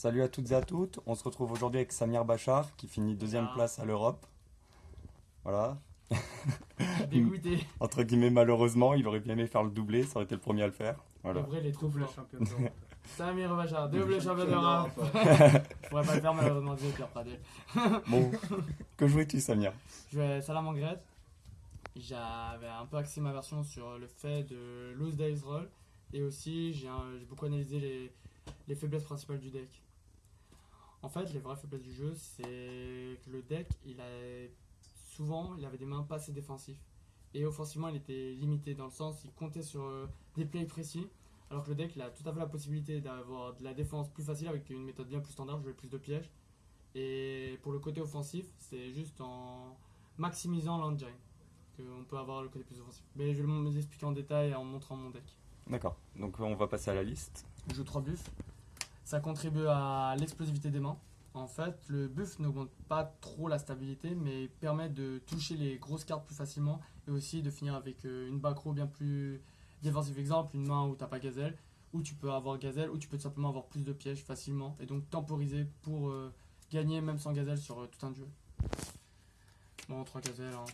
Salut à toutes et à toutes. On se retrouve aujourd'hui avec Samir Bachar qui finit deuxième Ah. place à l'Europe. Voilà. Dégoûté. Entre guillemets, malheureusement, il aurait bien aimé faire le doublé, ça aurait été le premier à le faire. Voilà. En vrai, il est trop Double fort. champion d'Europe. Samir Bachar, double champion d'Europe. Je pourrais pas le faire malheureusement, désolé Pierre Pradel. Bon, que jouais-tu, Samir? Je à Salamangret. J'avais un peu axé ma version sur le fait de lose dice roll. Et aussi, j'ai beaucoup analysé les, les faiblesses principales du deck. En fait, les vraies faiblesses du jeu, c'est que le deck, il a souvent, il avait des mains pas assez défensives. Et offensivement, il était limité dans le sens, il comptait sur euh, des plays précis. Alors que le deck, il a tout à fait la possibilité d'avoir de la défense plus facile avec une méthode bien plus standard, jouer plus de pièges. Et pour le côté offensif, c'est juste en maximisant l'engine qu'on peut avoir le côté plus offensif. Mais je vais vous expliquer en détail en montrant mon deck. D'accord, donc on va passer à la liste. Je joue 3 buffs. Ça contribue à l'explosivité des mains. En fait, le buff n'augmente pas trop la stabilité, mais permet de toucher les grosses cartes plus facilement et aussi de finir avec euh, une back row bien plus défensive. Exemple, une main où t'as pas gazelle, où tu peux avoir gazelle, ou tu peux tout simplement avoir plus de pièges facilement et donc temporiser pour euh, gagner même sans gazelle sur euh, tout un duel. Bon, 3 gazelles, hein.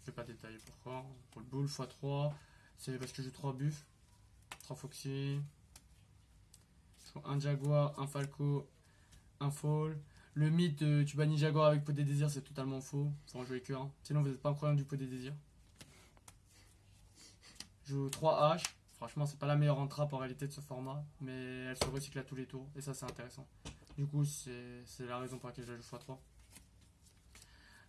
je vais pas détailler pourquoi. Pour le bull x3, c'est parce que joue 3 buffs, 3 foxy, un jaguar, un falco, un fall. Le mythe, euh, tu bannis jaguar avec pot des désirs, c'est totalement faux. Faut en jouer que un. Sinon, vous n'êtes pas un problème du pot des désirs. Je joue 3 haches. Franchement, c'est pas la meilleure entrape en réalité de ce format, mais elle se recycle à tous les tours, et ça, c'est intéressant. Du coup, c'est la raison pour laquelle je la joue x3.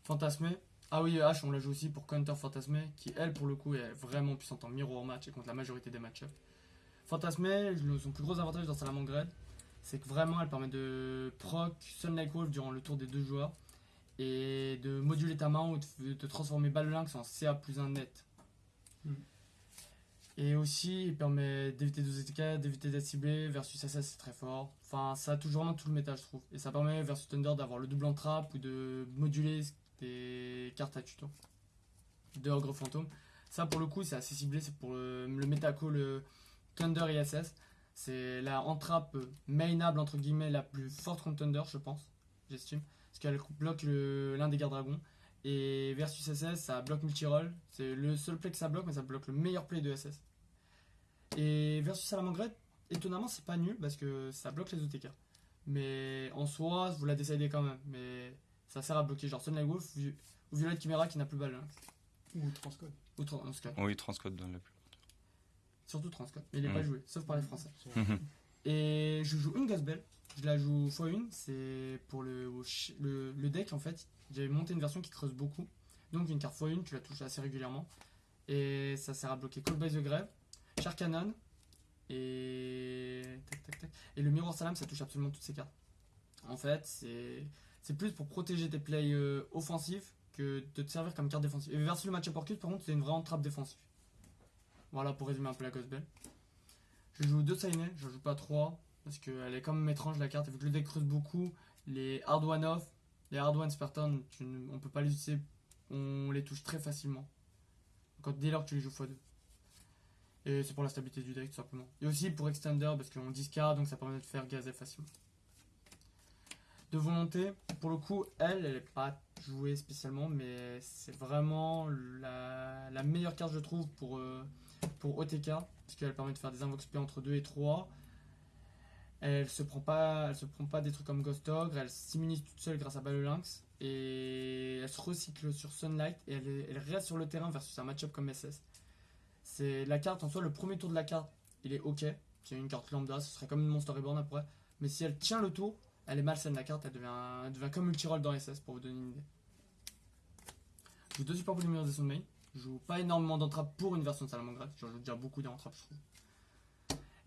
Fantasmé. Ah oui, H, on la joue aussi pour Counter Fantasmé, qui elle, pour le coup, est vraiment puissante en mirror match et contre la majorité des match-ups. Fantasmé, son plus gros avantage dans Salamangred, c'est que vraiment elle permet de proc Sunlight Wolf durant le tour des deux joueurs et de moduler ta main ou de, transformer Balle Lynx en CA plus 1 net. Hmm. Et aussi, il permet d'éviter 12 ETK, d'éviter d'être ciblé. Versus SS, c'est très fort. Enfin, ça touche vraiment tout le méta, je trouve. Et ça permet versus Thunder d'avoir le double en trap ou de moduler des cartes à tuto de Ogre Fantôme. Ça, pour le coup, c'est assez ciblé. C'est pour le, le méta call euh, Thunder et SS. C'est la entrape euh, mainable, entre guillemets, la plus forte contre Thunder, je pense. J'estime. Parce qu'elle bloque le- l'un des gardes dragons. Et versus SS, ça bloque multi-roll. C'est le seul play que ça bloque, mais ça bloque le meilleur play de SS. Et versus Salamangret, étonnamment, c'est pas nul parce que ça bloque les OTK. Mais en soi, vous la décidez quand même. Mais ça sert à bloquer genre Sunlight Wolf ou Violet Chimera qui n'a plus balle. hein. Ou transcode. Ou Transcode. Oui, Transcode donne la plus. Surtout Transcode. Mais il est Mm. pas joué, sauf par les Français. Et je joue une Gasbell. Je la joue x1. C'est pour le, le, le deck en fait. J'ai monté une version qui creuse beaucoup. Donc une carte x1, tu la touches assez régulièrement. Et ça sert à bloquer Call by the Grave, Shark Cannon. Et. Tac, tac, tac. Et le Mirror Salam, ça touche absolument toutes ces cartes. En fait, c'est. C'est plus pour protéger tes plays euh, offensifs que de te servir comme carte défensive. Et versus le match-up Orcus, par contre, c'est une vraie trappe défensive. Voilà pour résumer un peu la Ghost Bell. Je joue deux Sainets, je joue pas trois. Parce qu'elle est quand même étrange la carte. Vu que le deck creuse beaucoup, les hard one off, les hard one Spartan, tu ne- peut pas les utiliser. On les touche très facilement. Quand dès lors que tu les joues x2. Et c'est pour la stabilité du deck tout simplement. Et aussi pour Extender parce qu'on discard donc ça permet de faire gazer facilement. De volonté, pour le coup, elle, elle est pas jouée spécialement, mais c'est vraiment la, la meilleure carte je trouve pour, euh, pour OTK. Parce qu'elle permet de faire des invoques spé entre 2 et 3. Elle se prend pas, elle se prend pas des trucs comme Ghost Ogre, elle s'immunise toute seule grâce à Balle Lynx et elle se recycle sur Sunlight et elle, est- elle reste sur le terrain versus un match-up comme SS. C'est la carte en soi, le premier tour de la carte, il est ok, c'est une carte lambda, ce serait comme une Monster Reborn après, mais si elle tient le tour, elle est malsaine la carte, elle devient, elle devient comme multi-roll dans SS pour vous donner une idée. Joue deux supports polymérisation de main, je joue pas énormément d'entrappes pour une version de Salamangreat, j'en joue déjà beaucoup d'entrappes je trouve.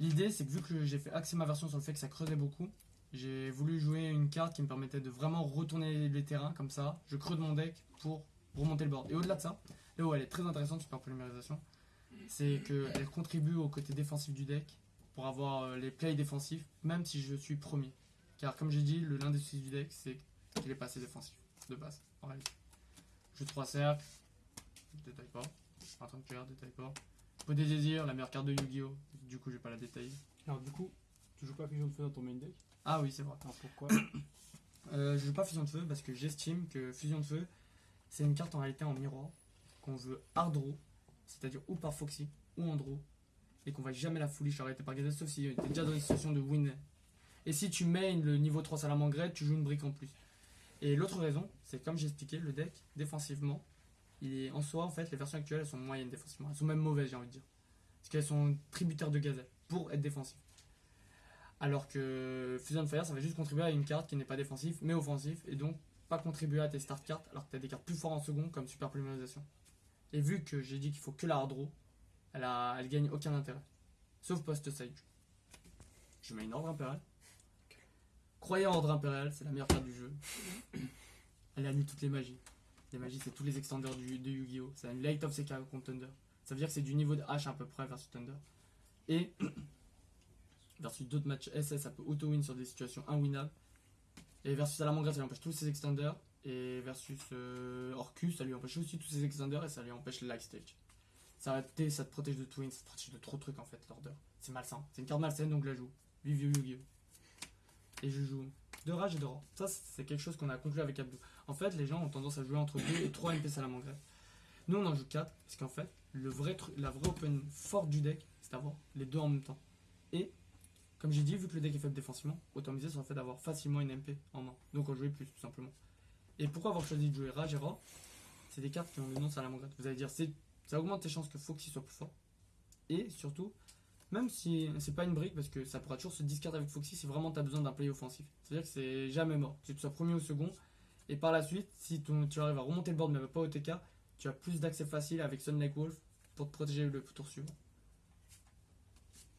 L'idée, c'est que vu que j'ai fait axer ma version sur le fait que ça creusait beaucoup, j'ai voulu jouer une carte qui me permettait de vraiment retourner les terrains comme ça. Je creuse mon deck pour remonter le board. Et au-delà de ça, là où elle est très intéressante, super polymérisation, c'est qu'elle contribue au côté défensif du deck pour avoir euh, les plays défensifs, même si je suis premier. Car comme j'ai dit, le l'un des soucis du deck, c'est qu'il est pas assez défensif de base, en réalité. Je joue 3 cercles, je détaille pas. En train de faire, détaille pas. Pot des désirs, la meilleure carte de Yu-Gi-Oh! Du coup, je vais pas la détailler. Alors du coup, Tu joues pas Fusion de Feu dans ton main deck? Ah oui, c'est vrai. Alors pourquoi? Euh, je joue pas Fusion de Feu parce que j'estime que Fusion de Feu, c'est une carte en réalité en miroir qu'on veut hard draw, c'est-à-dire ou par Foxy ou en draw, et qu'on va jamais la foolish arrêter par Gazelle sauf si t'es déjà dans une situation de win. Et si tu main le niveau 3 Salamangreat, tu joues une brique en plus. Et l'autre raison, c'est comme j'ai expliqué, le deck, défensivement, il est en soi, en fait, les versions actuelles, elles sont moyennes défensivement. Elles sont même mauvaises, j'ai envie de dire. Parce qu'elles sont tributaires de Gazelle pour être défensives. Alors que Fusion Fire, ça va juste contribuer à une carte qui n'est pas défensive, mais offensive, et donc pas contribuer à tes start cards, alors que tu as des cartes plus fortes en second, comme Super Polymérisation. Et vu que j'ai dit qu'il faut que la hard draw, elle, a, elle gagne aucun intérêt. Sauf post-side. Je mets une ordre impériale. Croyez en ordre impérial, c'est la meilleure carte du jeu. Elle annule toutes les magies. Les magies, c'est tous les extenders de Yu-Gi-Oh! C'est une Light of Sekiro contre Thunder. Ça veut dire que c'est du niveau de H à peu près versus Thunder. Et versus d'autres matchs SS, ça peut auto-win sur des situations inwinnables. Et versus Salamangreat, ça lui empêche tous ses extenders. Et versus euh, ça lui empêche aussi tous ses extenders et ça lui empêche le light stage. Ça, ça te protège de twin, ça te protège de trop de trucs en fait, l'order. C'est malsain. C'est une carte malsaine donc je la joue. Vive Yu-Gi-Oh! Et je joue de rage et de rang. Ça, c'est quelque chose qu'on a conclu avec Abdou. En fait, les gens ont tendance à jouer entre 2 et 3 MP Salamangreat. Nous, on en joue 4 parce qu'en fait, le vrai la vraie open forte du deck, c'est d'avoir les deux en même temps. Et, comme j'ai dit, vu que le deck est faible défensivement, autant miser sur le fait d'avoir facilement une MP en main. Donc, on jouait plus, tout simplement. Et pourquoi avoir choisi de jouer Rage et C'est des cartes qui ont le nom Salamangreat. Vous allez dire, ça augmente tes chances que Foxy soit plus fort. Et surtout, même si c'est pas une brique, parce que ça pourra toujours se discard avec Foxy si vraiment tu as besoin d'un play offensif. C'est-à-dire que c'est jamais mort. Que tu sois premier ou second. Et par la suite, si ton- tu arrives à remonter le board, mais pas au TK, tu as plus d'accès facile avec Sun Lake Wolf pour te protéger le tour suivant.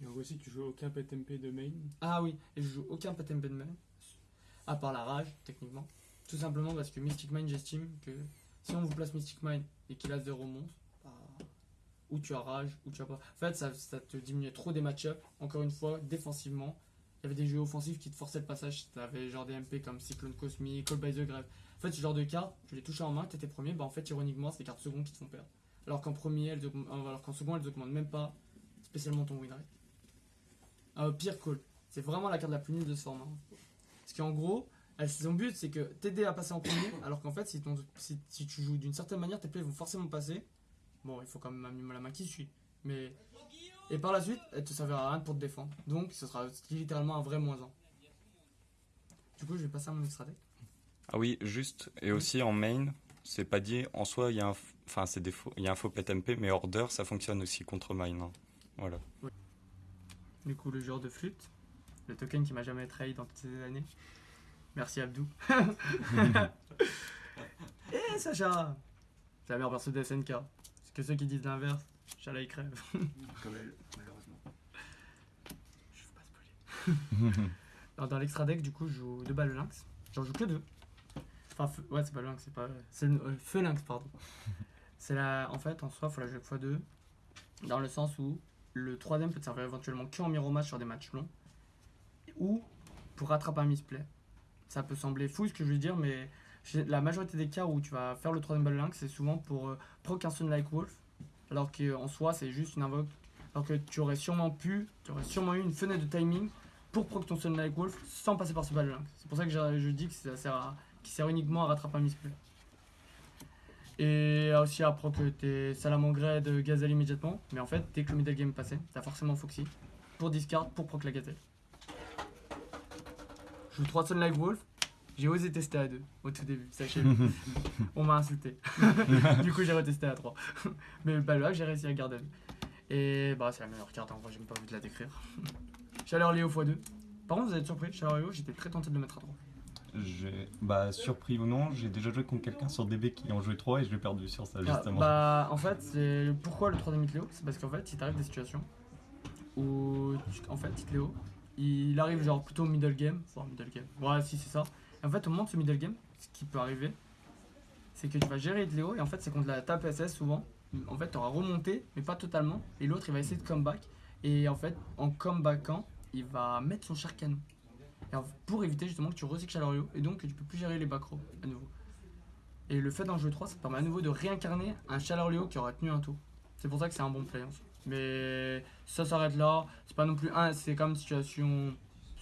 Et en gros, si tu joues aucun PTMP de main, Ah oui, et je joue aucun pattern Bedman, à part la rage, techniquement. Tout simplement parce que Mystic Mine, j'estime que si on vous place Mystic Mine et qu'il a 0 monstre, bah, ou tu as rage, ou tu as pas. En fait, ça, ça te diminuait trop des match-ups. Encore une fois, défensivement, il y avait des jeux offensifs qui te forçaient le passage. Tu avais genre des MP comme Cyclone Cosmic, Call by the Grave. En fait, ce genre de cartes, tu les touchais en main, tu étais premier, bah en fait, ironiquement, c'est des cartes secondes qui te font perdre. Alors qu'en premier, elles augmentent- alors qu'en elles augmentent même pas spécialement ton win rate. Euh, pire call. C'est vraiment la carte la plus nulle de ce format. Parce qu'en gros, son but c'est que t'aider à passer en premier, alors qu'en fait, si, tu joues d'une certaine manière, tes plays vont forcément passer. Bon, il faut quand même la main qui suit. Mais. Et par la suite, elle te servira à rien pour te défendre. Donc, ce sera littéralement un vrai moins 1. Du coup, je vais passer à mon extra deck. Ah oui, juste. Et aussi en main, c'est pas dit. En soi, il y a un, enfin, c'est des faux, il y a un faux pet MP, mais order, ça fonctionne aussi contre mine. hein. Voilà. Du coup, le joueur de flûte, le token qui m'a jamais trahi dans toutes ces années. Merci Abdou. Et Sacha C'est la meilleure perso de SNK. Parce que ceux qui disent l'inverse, Chala il crève. comme elle, malheureusement. Je veux pas spoiler. Alors, dans l'extra deck, du coup, je joue deux balles lynx. J'en joue que deux. Enfin, feu- ouais, c'est pas lynx, c'est pas. C'est le euh, feu lynx, pardon. C'est la. En fait, en soi, faut la jouer x2. Dans le sens où le troisième peut te servir éventuellement que en miro match sur des matchs longs. Ou pour rattraper un misplay. Ça peut sembler fou ce que je veux dire, mais la majorité des cas où tu vas faire le troisième balle lynx, c'est souvent pour euh, proc un Sun Like Wolf. Alors qu'en soi, c'est juste une invoque. Alors que tu aurais sûrement pu, tu aurais sûrement eu une fenêtre de timing pour proc ton Sun Like Wolf sans passer par ce balle lynx. C'est pour ça que je, dis que ça sert, à, qu'il sert uniquement à rattraper un misplay. Et aussi à proc tes Salamangreat de Gazelle immédiatement. Mais en fait, dès que le middle game passé, t'as forcément Foxy pour discard pour proc la Gazelle. Je joue 3 Sun Like Wolf. J'ai osé tester à 2 au tout début, sachez-le. On m'a insulté. du coup, j'ai retesté à 3. Mais bah, là, j'ai réussi à garder. Et bah, c'est la meilleure carte, en vrai, j'ai même pas envie de la décrire. Chaleur Léo x2. Par contre, vous êtes surpris, Chaleur Léo, j'étais très tenté de le mettre à 3. J'ai, bah, surpris ou non, j'ai déjà joué contre quelqu'un sur DB qui en jouait 3 et je l'ai perdu sur ça, Ah, justement. bah, en fait, c'est pourquoi le 3ème Léo C'est parce qu'en fait, il t'arrive des situations où, tu- en fait, Léo, il arrive genre plutôt middle game. Enfin, middle game. Ouais, si, c'est ça. En fait, au moment de ce middle game, ce qui peut arriver, c'est que tu vas gérer Léo et en fait, c'est contre la tape SS souvent. En fait, tu auras remonté, mais pas totalement. Et l'autre, il va essayer de comeback. Et en fait, en comebackant, il va mettre son char canon. Pour éviter justement que tu recycles Chalorio et donc que tu peux plus gérer les back à nouveau. Et le fait d'en jouer 3, ça te permet à nouveau de réincarner un Chalorleo qui aura tenu un tour. C'est pour ça que c'est un bon play. Mais ça s'arrête là. C'est pas non plus un, c'est comme situation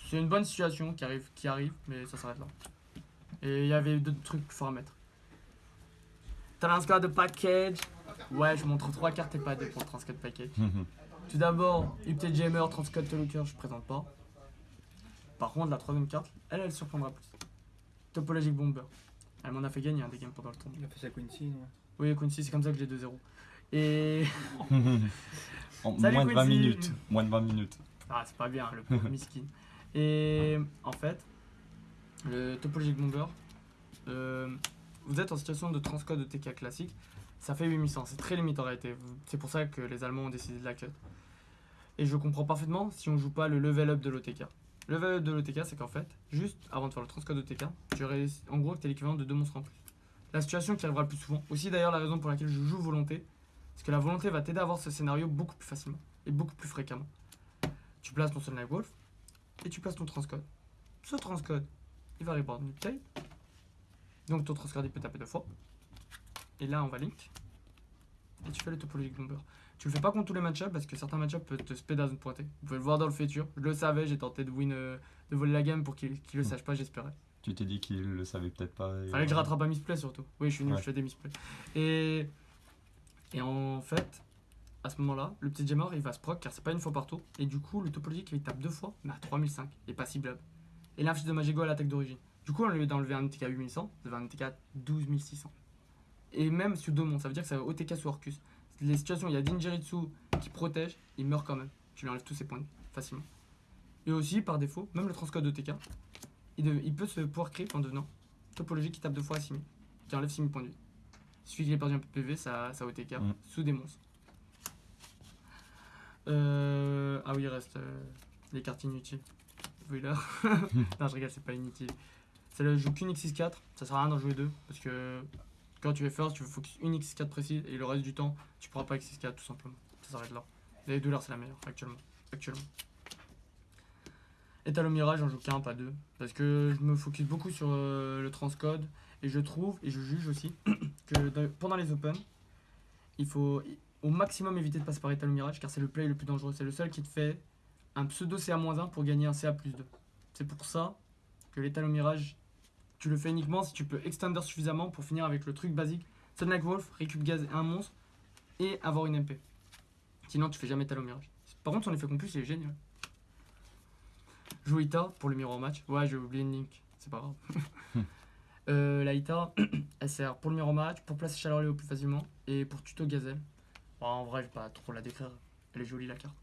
c'est une bonne situation qui arrive, qui arrive, mais ça s'arrête là. Et il y avait d'autres trucs forts à mettre. Transcode package. Ouais, je montre trois cartes et pas deux pour le transcode package. Tout d'abord, UPT Jammer, Transcode Looker, je présente pas. Par contre, la troisième carte, elle, elle surprendra plus. Topologic Bomber. Elle m'en a fait gagner un des games pendant le tournoi. Il a fait ça Quincy, non? Oui, Quincy, c'est comme ça que j'ai 2-0. Et. En Salut, moins de 20 Quincy. minutes. Moins de 20 minutes. Ah, c'est pas bien, le pauvre miskin. Et en fait, le Topologic Bomber, euh, vous êtes en situation de transcode OTK classique, ça fait 8100, c'est très limite en réalité. C'est pour ça que les Allemands ont décidé de la cut. Et je comprends parfaitement si on joue pas le level up de l'OTK. Le level up de l'OTK, c'est qu'en fait, juste avant de faire le transcode OTK, tu réussis- en gros, tu es l'équivalent de deux monstres en plus. La situation qui arrivera le plus souvent, aussi d'ailleurs la raison pour laquelle je joue volonté, c'est que la volonté va t'aider à avoir ce scénario beaucoup plus facilement et beaucoup plus fréquemment. Tu places ton Sunlight Wolf et tu places ton transcode. Ce transcode, il va tape. Donc ton transcode il peut taper deux fois. Et là on va link. Et tu fais le topologic bomber. Tu le fais pas contre tous les match parce que certains match peuvent te spé dans une pointée. Vous pouvez le voir dans le futur. Je le savais, j'ai tenté de win, euh, de voler la game pour qu'il qu'il le sache pas, j'espérais. Tu t'es dit qu'il le savait peut-être pas. et Fallait que je rattrape un misplay surtout. Oui, je suis nul, Ouais. je fais des misplays. Et, et en fait, à ce moment-là, le petit jammer il va se proc car c'est pas une fois par tour. Et du coup, le topologique il tape deux fois, mais à 3005 et pas ciblable. Et l'inflige de Magigo à l'attaque d'origine. Du coup, on lui d'enlever un NTK 8100, ça va un NTK 12600. Et même sur deux mondes, ça veut dire que ça va OTK sous Orcus. Les situations où il y a Dingeritsu qui protège, il meurt quand même. Tu lui enlèves tous ses points facilement. Et aussi, par défaut, même le transcode OTK, il, de- il peut se pouvoir creep en devenant topologie qui tape deux fois à 6000, qui enlève 6000 points de vie. Il suffit qu'il ait perdu un peu de PV, ça, ça OTK, Mm. sous des monstres. Euh, ah oui, il reste euh, les cartes inutiles. Wheeler. non, je rigole, c'est pas inutile. C'est le joue qu'une X64, ça sert à rien d'en jouer deux, parce que quand tu es first, tu veux focus une X4 précise, et le reste du temps, tu pourras pas X4 tout simplement. Ça s'arrête là. Les dollars, c'est la meilleure, actuellement. actuellement. Et Talon Mirage, j'en joue qu'un, pas deux. Parce que je me focus beaucoup sur euh, le transcode. Et je trouve, et je juge aussi, que dans- pendant les Open, il faut au maximum éviter de passer par Talon Mirage, car c'est le play le plus dangereux. C'est le seul qui te fait un pseudo CA-1 pour gagner un CA plus 2. C'est pour ça que les Talon Mirage, tu le fais uniquement si tu peux extender suffisamment pour finir avec le truc basique. Sunlight Wolf, récup gaz et un monstre, et avoir une MP. Sinon, tu fais jamais Talon Mirage. Par contre, son effet compus, il est génial. Joue Ita pour le miroir match. Ouais, j'ai oublié une link, c'est pas grave. Euh, la Ita, elle sert pour le miroir match, pour placer Chaleur Léo plus facilement et pour tuto Gazelle. Bon, en vrai, je vais pas trop la décrire, elle est jolie la carte.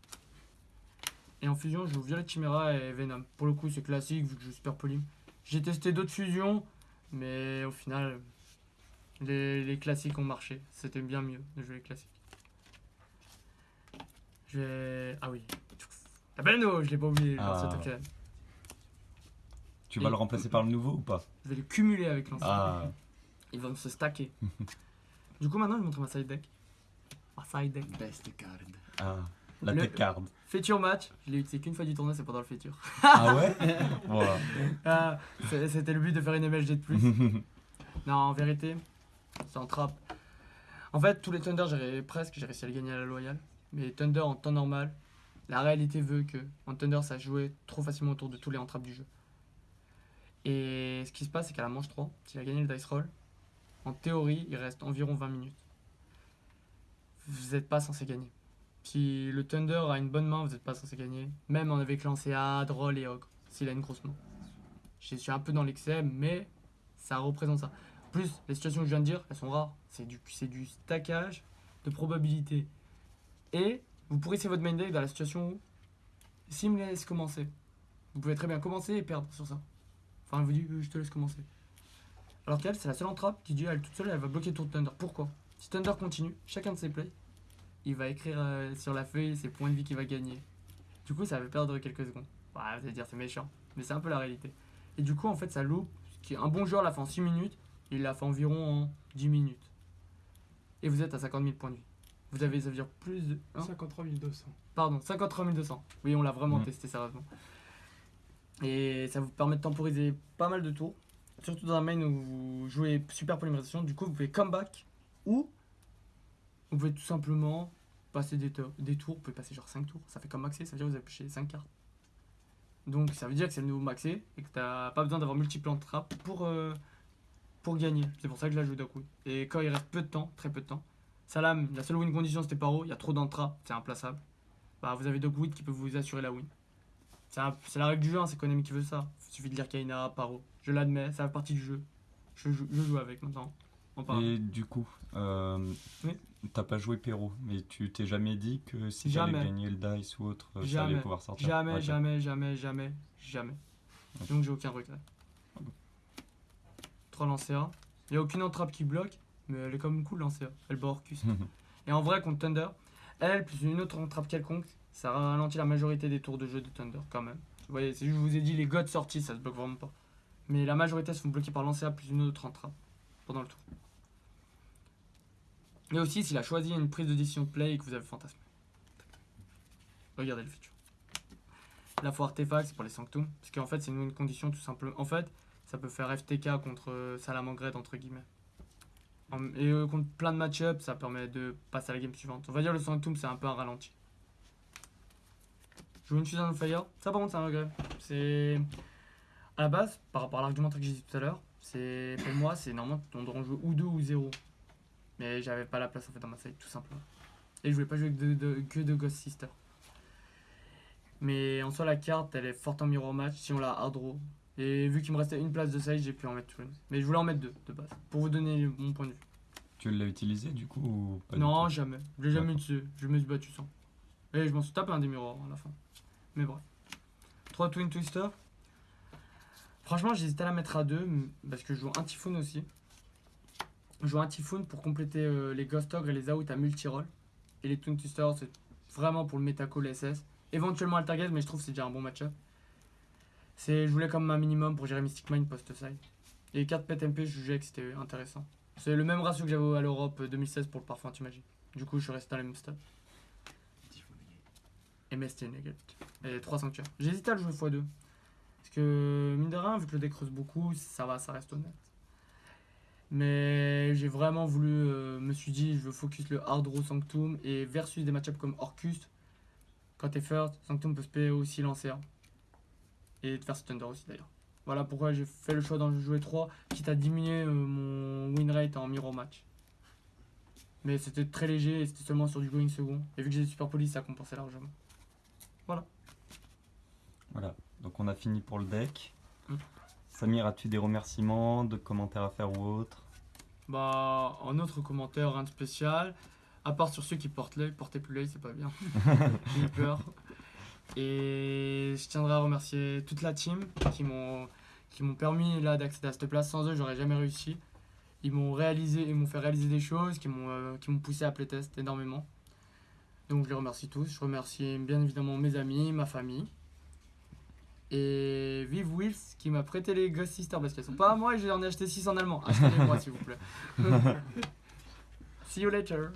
Et en fusion, je joue Violet Chimera et Venom. Pour le coup, c'est classique vu que je joue Super Polyme. J'ai testé d'autres fusions, mais au final, les, les classiques ont marché. C'était bien mieux de jouer les classiques. Je vais. Ah oui. La Beno, je l'ai pas oublié, Ah. Tu vas Et- le remplacer par le nouveau ou pas? Je vais le cumuler avec l'ancien. Ah, Ils vont se stacker. du coup, maintenant, je montre ma side deck. Ma side deck. Best card. ah. La Le- tech card. Feature match, je l'ai utilisé qu'une fois du tournoi, c'est pendant le feature. Ah ouais Voilà. Ah, C'était le but de faire une MLG de plus. non, en vérité, c'est en trap. En fait, tous les Thunder, j'ai presque, j'ai réussi à les gagner à la loyale. Mais Thunder en temps normal, la réalité veut que en Thunder, ça jouait trop facilement autour de tous les entrappes du jeu. Et ce qui se passe, c'est qu'à la manche 3, s'il a gagné le dice roll, en théorie, il reste environ 20 minutes. Vous n'êtes pas censé gagner. Si le Thunder a une bonne main, vous n'êtes pas censé gagner. Même en avec lancé à Droll et Ogre, s'il a une grosse main. Je suis un peu dans l'excès, mais ça représente ça. Plus, les situations que je viens de dire, elles sont rares. C'est du, du stackage de probabilité. Et vous pourrissez votre main deck dans la situation où, s'il me laisse commencer, vous pouvez très bien commencer et perdre sur ça. Enfin, elle vous dit, euh, je te laisse commencer. Alors qu'elle, c'est la seule entrape qui dit, elle toute seule, elle va bloquer de Thunder. Pourquoi? Si Thunder continue, chacun de ses plays, il va écrire euh, sur la feuille ses points de vie qu'il va gagner. Du coup, ça va perdre quelques secondes. Ouais, vous allez dire, c'est méchant. Mais c'est un peu la réalité. Et du coup, en fait, ça loupe. Qui un bon joueur l'a fait en 6 minutes, il l'a fait environ en 10 minutes. Et vous êtes à 50 000 points de vie. Vous avez, ça veut dire plus de. hein 53 200. Pardon, 53 200. Oui, on l'a vraiment Mhm. testé sérieusement. Et ça vous permet de temporiser pas mal de tours. Surtout dans un main où vous jouez super polymérisation. Du coup, vous pouvez comeback ou vous pouvez tout simplement passer des, tours- des tours. Vous pouvez passer genre 5 tours. Ça fait comme maxé, ça veut dire que vous avez pêché 5 cartes. Donc ça veut dire que c'est le nouveau maxé et que t'as pas besoin d'avoir multiple de trap pour, euh, pour gagner. C'est pour ça que je la joue Dogwood. Et quand il reste peu de temps, très peu de temps, Salam, la seule win condition c'était paro, il y a trop d'entra, c'est implaçable. Bah vous avez Dogwood qui peut vous assurer la win. C'est la règle du jeu, hein, c'est Konami qui veut ça. Il suffit de lire Kaina, paro. Je l'admets, ça fait partie du jeu. Je joue avec maintenant. Et du coup, euh, Oui. t'as pas joué Perrault, mais tu t'es jamais dit que si Jamais. t'allais gagner le dice ou autre, allait pouvoir sortir Jamais, jamais, jamais, jamais, jamais. Donc j'ai aucun regret. Ok. 3 lancers. Il n'y a aucune entrape qui bloque, mais elle est comme cool lanceur. Elle bat Orcus. Et en vrai, contre Thunder, elle plus une autre entrape quelconque, ça ralentit la majorité des tours de jeu de Thunder quand même. Vous voyez, c'est juste, je vous ai dit, les gods sortis, ça se bloque vraiment pas. Mais la majorité se font bloquer par lancer plus une autre entrape pendant le tour. Et aussi, s'il a choisi une prise de décision de play et que vous avez fantasmé. Regardez le feature. La fois artefact, c'est pour les Sanctum. Parce qu'en fait, c'est une condition tout simplement. En fait, ça peut faire FTK contre euh, Salamangred, entre guillemets. Et euh, contre plein de match-up, ça permet de passer à la game suivante. On va dire le Sanctum, c'est un peu un ralenti. Jouer une Fusion on Fire, ça par contre, c'est un regret. C'est. À la base, par rapport à l'argumentaire que j'ai dit tout à l'heure, c'est pour moi, c'est normalement, on doit en jouer ou deux ou zéro. Mais j'avais pas la place en fait dans ma side, tout simplement. Et je voulais pas jouer que de, de- que de Ghost Sister. Mais en soi, la carte, elle est forte en mirror match si on la hard draw. Et vu qu'il me restait une place de side, j'ai pu en mettre une. Mais je voulais en mettre deux de base, pour vous donner mon point de vue. Tu l'as utilisé du coup ou pas non, tout? jamais. Je l'ai jamais utilisé. Je me suis battu sans. Et je m'en suis tapé un des mirrors à la fin. Mais bref. 3 Twin Twister. Franchement, j'hésitais à la mettre à 2 parce que je joue un Typhoon aussi. Joue un Typhoon pour compléter euh, les Ghost Ogre et les Out à multi-roll. Et les Twin Twister, c'est vraiment pour le Metacall SS. Éventuellement Altergate, mais je trouve que c'est déjà un bon match-up. Je voulais comme un minimum pour gérer Mystic Mind post-side. Et les cartes PET MP, je jugeais que c'était intéressant. C'est le même ratio que j'avais à l'Europe euh, 2016 pour le parfum anti-magie. Du coup, je suis resté dans les mêmes stats. MST Nugget. Et 3 sanctuaires. J'hésitais à le jouer x2. Parce que, mine de rien, vu que le deck creuse beaucoup, ça va, ça reste honnête. Mais j'ai vraiment voulu, euh, me suis dit, je veux focus le hard row Sanctum et versus des matchups comme Orcus. Quand t'es first, Sanctum peut se payer aussi lancer. Et de faire Thunder aussi d'ailleurs. Voilà pourquoi j'ai fait le choix d'en jouer 3, quitte à diminuer euh, mon win rate en mirror match. Mais c'était très léger et c'était seulement sur du going second. Et vu que j'ai des super police, ça compensait largement. Voilà, donc on a fini pour le deck. Mm. Samir, as-tu des remerciements, de commentaires à faire ou autre? Bah, en autre commentaire, rien de spécial. À part sur ceux qui portent l'œil, portez plus l'œil, c'est pas bien. J'ai eu peur. Et je tiendrai à remercier toute la team qui m'ont qui m'ont permis là d'accéder à cette place. Sans eux, j'aurais jamais réussi. Ils m'ont réalisé, ils m'ont fait réaliser des choses, qui m'ont euh, qui m'ont poussé à playtest énormément. Donc je les remercie tous. Je remercie bien évidemment mes amis, ma famille. Et Vive Wills qui m'a prêté les Ghost Sisters parce qu'elles sont pas à moi et j'en ai acheté 6 en allemand. Achetez-les moi s'il vous plaît. See you later.